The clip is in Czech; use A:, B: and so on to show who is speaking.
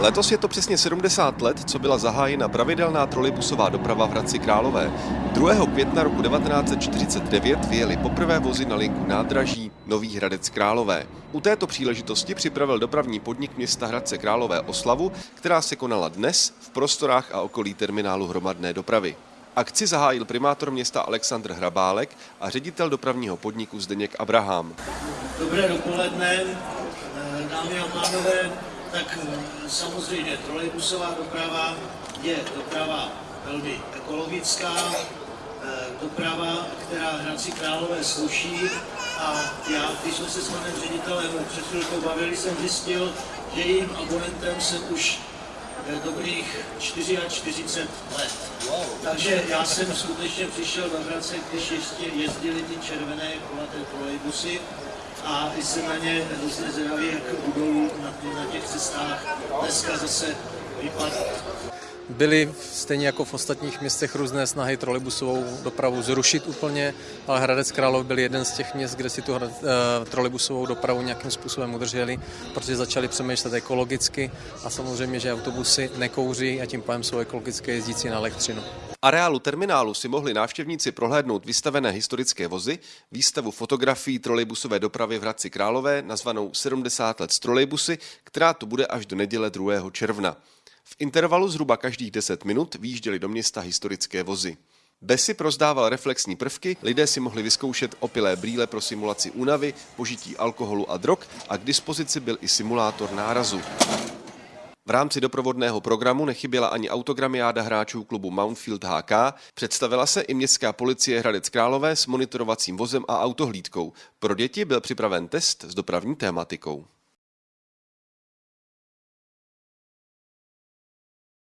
A: Letos je to přesně 70 let, co byla zahájena pravidelná trolejbusová doprava v Hradci Králové. 2. května roku 1949 vyjeli poprvé vozy na linku nádraží Nový Hradec Králové. U této příležitosti připravil dopravní podnik města Hradce Králové oslavu, která se konala dnes v prostorách a okolí terminálu hromadné dopravy. Akci zahájil primátor města Aleksandr Hrabálek a ředitel dopravního podniku Zdeněk Abraham.
B: Dobré dopoledne, dámy a pánové tak eh, samozřejmě trolejbusová doprava je doprava velmi ekologická, eh, doprava, která Hradci Králové sluší. A já, když jsme se s panem ředitelem před chvilkou bavili, jsem zjistil, že jejím abonentem jsem už eh, dobrých 44 let. Takže já jsem skutečně přišel do Hradce, když ještě jezdili ty červené kulaté trolejbusy a jsem na ně hrozně zvědavý, jak budou na, na těch cestách dneska zase vypadat.
C: Byly stejně jako v ostatních městech různé snahy trolejbusovou dopravu zrušit úplně, ale Hradec Králov byl jeden z těch měst, kde si tu uh, trolejbusovou dopravu nějakým způsobem udrželi, protože začali přemýšlet ekologicky a samozřejmě, že autobusy nekouří a tím pádem jsou ekologické jezdící na elektřinu.
A: Areálu terminálu si mohli návštěvníci prohlédnout vystavené historické vozy, výstavu fotografií trolejbusové dopravy v Hradci Králové nazvanou 70 let z trolejbusy, která tu bude až do neděle 2. června. V intervalu zhruba každých 10 minut výjížděly do města historické vozy. Besy prozdával reflexní prvky, lidé si mohli vyzkoušet opilé brýle pro simulaci únavy, požití alkoholu a drog a k dispozici byl i simulátor nárazu. V rámci doprovodného programu nechyběla ani autogramiáda hráčů klubu Mountfield HK, představila se i městská policie Hradec Králové s monitorovacím vozem a autohlídkou. Pro děti byl připraven test s dopravní tématikou.